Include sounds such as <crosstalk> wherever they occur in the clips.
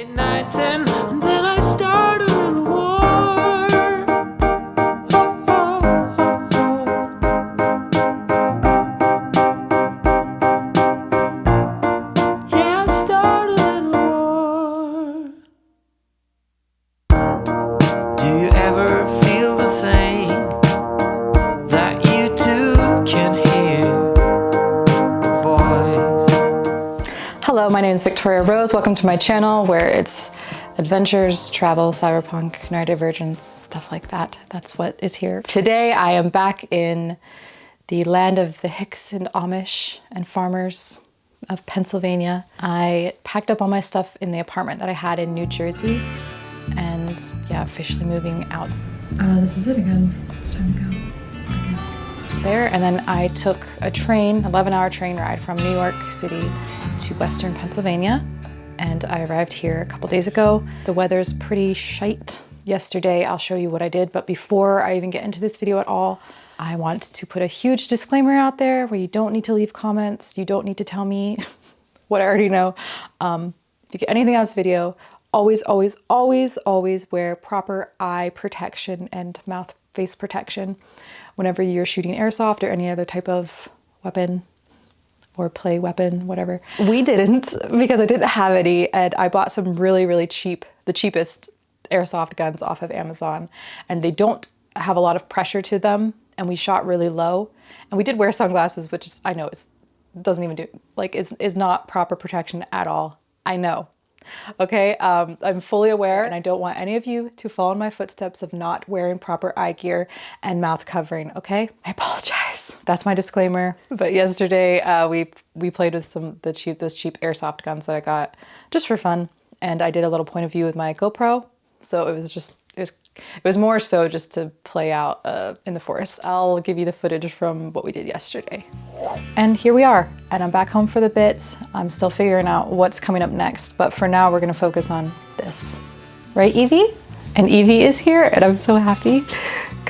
Late nights my name is Victoria Rose. Welcome to my channel where it's adventures, travel, cyberpunk, neurodivergence, stuff like that. That's what is here. Today I am back in the land of the Hicks and Amish and farmers of Pennsylvania. I packed up all my stuff in the apartment that I had in New Jersey and yeah, officially moving out Uh, this is it again. It's time to go. There. And then I took a train, 11 hour train ride from New York City to Western Pennsylvania. And I arrived here a couple days ago. The weather's pretty shite. Yesterday, I'll show you what I did. But before I even get into this video at all, I want to put a huge disclaimer out there where you don't need to leave comments. You don't need to tell me <laughs> what I already know. Um, if you get anything out of this video, always, always, always, always wear proper eye protection and mouth face protection whenever you're shooting airsoft or any other type of weapon or play weapon, whatever. We didn't because I didn't have any and I bought some really, really cheap, the cheapest airsoft guns off of Amazon and they don't have a lot of pressure to them and we shot really low and we did wear sunglasses which is I know it's doesn't even do like is is not proper protection at all. I know. Okay, um, I'm fully aware and I don't want any of you to follow in my footsteps of not wearing proper eye gear and mouth covering, okay? I apologize. <laughs> That's my disclaimer. But yesterday uh, we we played with some the cheap those cheap airsoft guns that I got just for fun and I did a little point of view with my GoPro. So it was just it was it was more so just to play out uh, in the forest. I'll give you the footage from what we did yesterday. And here we are, and I'm back home for the bit. I'm still figuring out what's coming up next, but for now we're gonna focus on this. Right, Evie? And Evie is here, and I'm so happy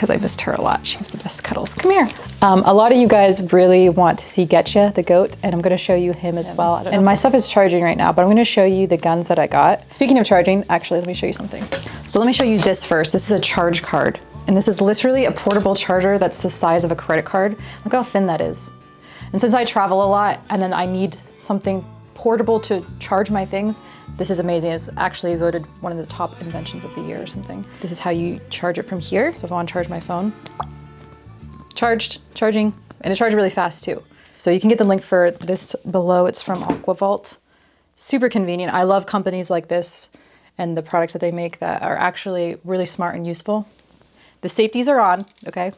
because I missed her a lot. She was the best cuddles. Come here. Um, a lot of you guys really want to see Getcha, the goat, and I'm gonna show you him as well. And my stuff is charging right now, but I'm gonna show you the guns that I got. Speaking of charging, actually, let me show you something. So let me show you this first. This is a charge card. And this is literally a portable charger that's the size of a credit card. Look how thin that is. And since I travel a lot and then I need something portable to charge my things, this is amazing. It's actually voted one of the top inventions of the year or something. This is how you charge it from here. So if I want to charge my phone, charged, charging, and it charged really fast too. So you can get the link for this below. It's from AquaVault. Super convenient. I love companies like this and the products that they make that are actually really smart and useful. The safeties are on, okay?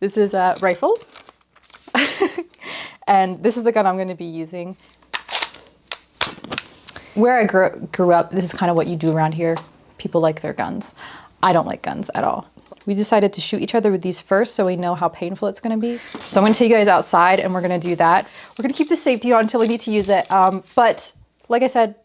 This is a rifle. And this is the gun I'm gonna be using. Where I grew, grew up, this is kind of what you do around here. People like their guns. I don't like guns at all. We decided to shoot each other with these first so we know how painful it's gonna be. So I'm gonna take you guys outside and we're gonna do that. We're gonna keep the safety on until we need to use it. Um, but like I said,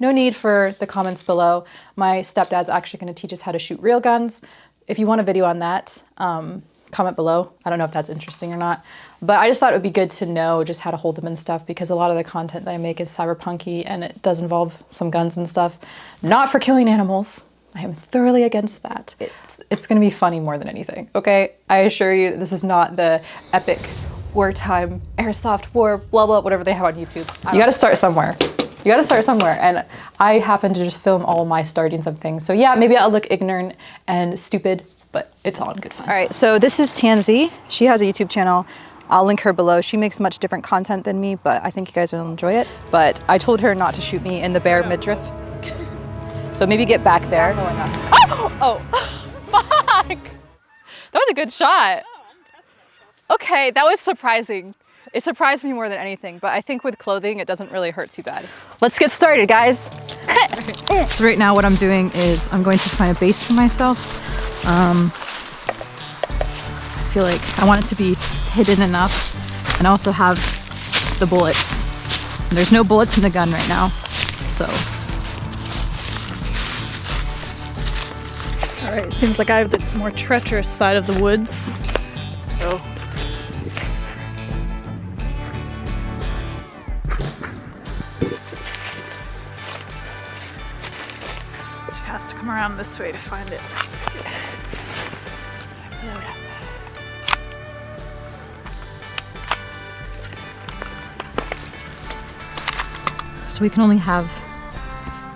no need for the comments below. My stepdad's actually gonna teach us how to shoot real guns. If you want a video on that, um, comment below. I don't know if that's interesting or not, but I just thought it would be good to know just how to hold them and stuff because a lot of the content that I make is cyberpunky and it does involve some guns and stuff. Not for killing animals. I am thoroughly against that. It's, it's gonna be funny more than anything, okay? I assure you this is not the epic wartime airsoft war, blah, blah, whatever they have on YouTube. You gotta start somewhere. You gotta start somewhere. And I happen to just film all my startings of things. So yeah, maybe I'll look ignorant and stupid, but it's all in good fun. All right, so this is Tansy. She has a YouTube channel. I'll link her below. She makes much different content than me, but I think you guys will enjoy it. But I told her not to shoot me in the bare midriff. So maybe get back there. Oh, oh, <laughs> fuck. That was a good shot. Okay, that was surprising. It surprised me more than anything, but I think with clothing, it doesn't really hurt too bad. Let's get started, guys. <laughs> so right now what I'm doing is I'm going to find a base for myself. Um, I feel like I want it to be hidden enough and also have the bullets. And there's no bullets in the gun right now, so. All right, seems like I have the more treacherous side of the woods. So. She has to come around this way to find it. So we can only have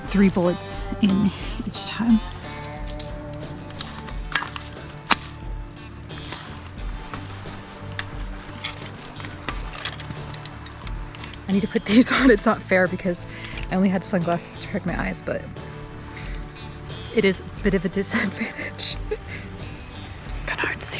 three bullets in each time. I need to put these <laughs> on. It's not fair because I only had sunglasses to protect my eyes, but it is a bit of a <laughs> disadvantage. Kind of hard to see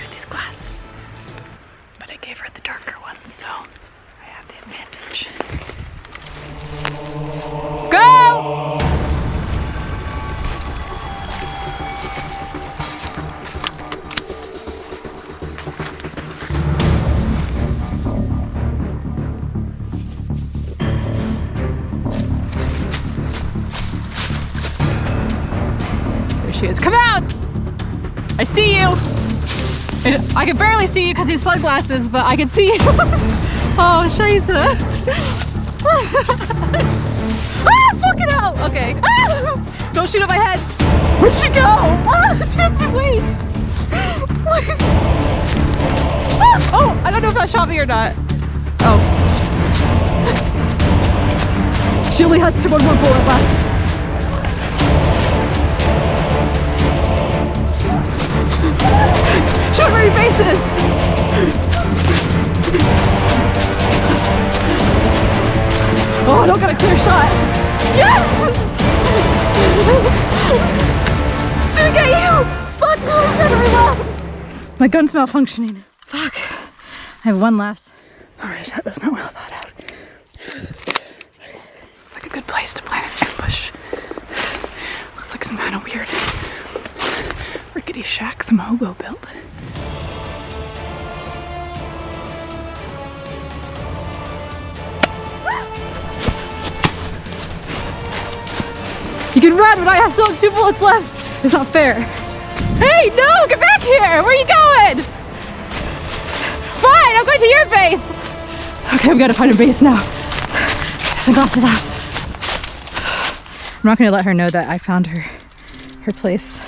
I can barely see you because these sunglasses, but I can see you. <laughs> oh, scheiße. <laughs> ah, fucking hell! Okay. Ah! <laughs> Don't shoot at my head. Where'd she go? Ah, Jesse, wait! Ah! oh, I don't know if that shot me or not. Oh. She only had one more bullet left. My gun's malfunctioning. Fuck. I have one left. Alright, that was not well thought out. Looks like a good place to plant an ambush. Looks like some kind of weird rickety shack some hobo built. You can run, but I have so two bullets left. It's not fair. Hey, no, get back here. Where are you going? Fine, I'm going to your base. Okay, we gotta find a base now. Sunglasses off. I'm not gonna let her know that I found her her place.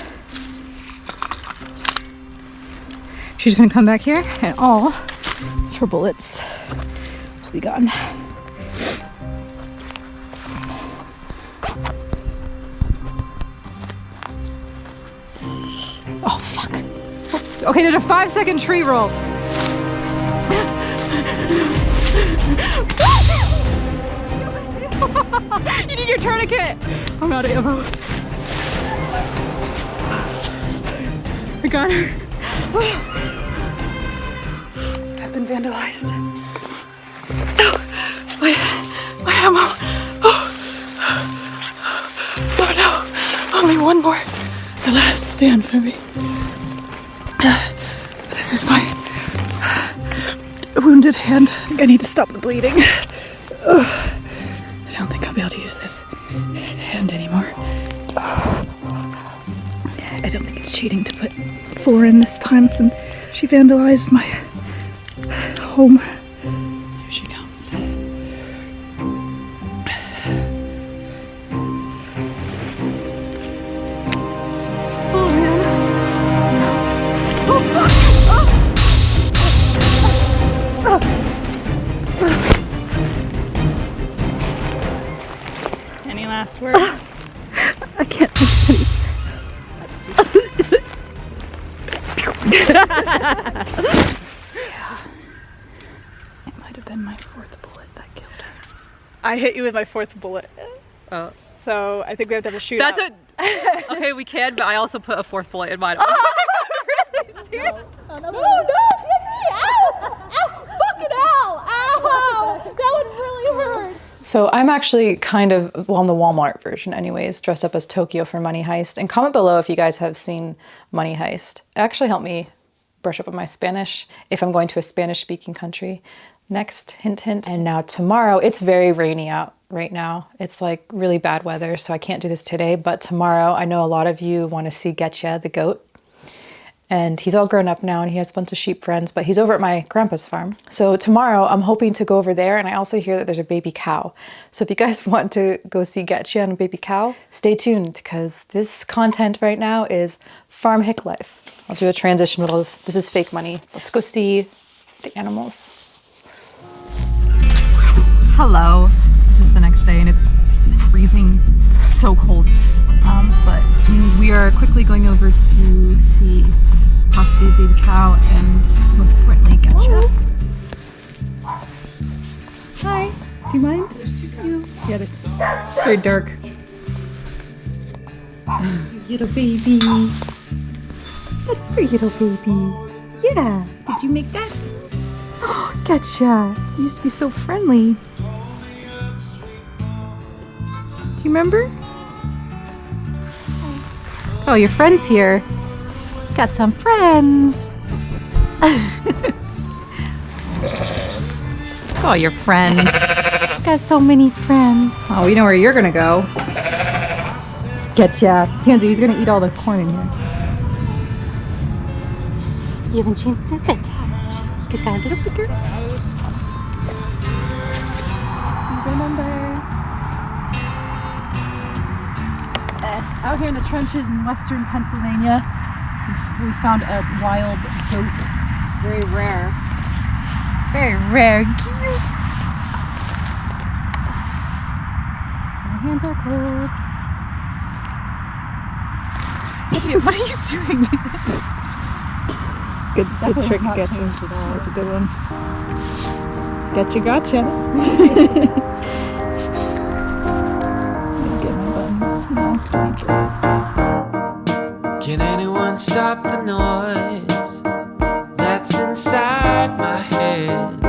She's gonna come back here and all her bullets will be gone. Okay, there's a five second tree roll. <laughs> you need your tourniquet. I'm out of ammo. I got her. I've been vandalized. My, my ammo. Oh. oh no. Only one more. The last stand for me. This is my wounded hand. I need to stop the bleeding. Ugh. I don't think I'll be able to use this hand anymore. I don't think it's cheating to put four in this time since she vandalized my home. Here she comes. Oh man. Oh Any last words? I can't think of. <laughs> It might have been my fourth bullet that killed her. I hit you with my fourth bullet. Oh. So I think we have to have a shootout. That's what. Okay, we can, but I also put a fourth bullet in mine. <laughs> Oh <laughs> no, Tiffany! Ow! Ow! Fucking hell! Ow! That would really hurt. So I'm actually kind of, well, I'm the Walmart version anyways, dressed up as Tokyo for Money Heist. And comment below if you guys have seen Money Heist. It actually helped me brush up on my Spanish if I'm going to a Spanish speaking country. Next, hint, hint. And now tomorrow, it's very rainy out right now. It's like really bad weather, so I can't do this today. But tomorrow, I know a lot of you want to see Getcha, the goat. And he's all grown up now and he has a bunch of sheep friends, but he's over at my grandpa's farm. So tomorrow I'm hoping to go over there and I also hear that there's a baby cow. So if you guys <laughs> want to go see Getcha and a baby cow, stay tuned because this content right now is farm hick life. I'll do a transition with this. This is fake money. Let's go see the animals. Hello. This is the next day and it's freezing, so cold. Um, but we are quickly going over to see possibly a baby cow and most importantly, Getcha. Oh. Hi. Do you mind? There's two cows. Yeah, there's it's very dark. little baby. That's for little baby. Yeah. Did you make that? <gasps> Oh, Getcha. You used to be so friendly. Do you remember? Oh, your friend's here. Got some friends. <laughs> oh, your friends. Got so many friends. Oh, we know where you're gonna go. Get Getcha. Tansy, he's gonna eat all the corn in here. You haven't changed a bit, haven't you? You just got a little bigger. Remember. Uh, out here in the trenches in western Pennsylvania, we found a wild goat. Very rare. Very rare. Cute. My hands are cold. What are you, what are you doing? good good trick, Getcha. That's a good one. Getcha, gotcha. <laughs> <laughs> Get my buttons. No, like this. Can anyone stop the noise that's inside my head?